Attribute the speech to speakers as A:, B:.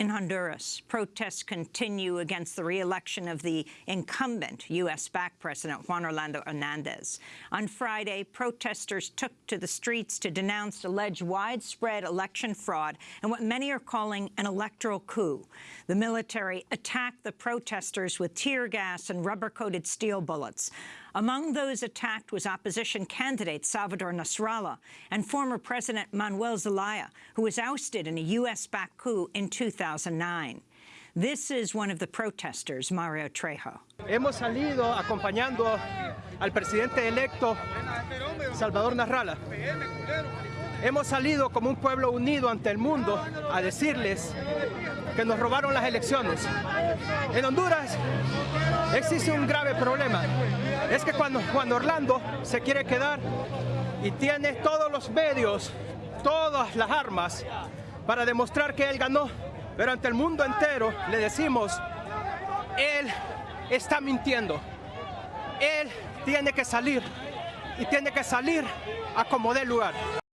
A: In Honduras, protests continue against the re-election of the incumbent U.S.-backed President Juan Orlando Hernandez. On Friday, protesters took to the streets to denounce alleged widespread election fraud and what many are calling an electoral coup. The military attacked the protesters with tear gas and rubber-coated steel bullets. Among those attacked was opposition candidate Salvador Nasrallah and former President Manuel Zelaya, who was ousted in a U.S.-backed coup in 2009. This is one of the protesters, Mario Trejo.
B: Hemos salido acompañando al presidente electo Salvador Nasrallah. Hemos salido como un pueblo unido ante el mundo a decirles que nos robaron las elecciones. En Honduras existe un grave problema. Es que cuando Juan Orlando se quiere quedar y tiene todos los medios, todas las armas para demostrar que él ganó, pero ante el mundo entero le decimos, él está mintiendo. Él tiene que salir y tiene que salir a como dé lugar.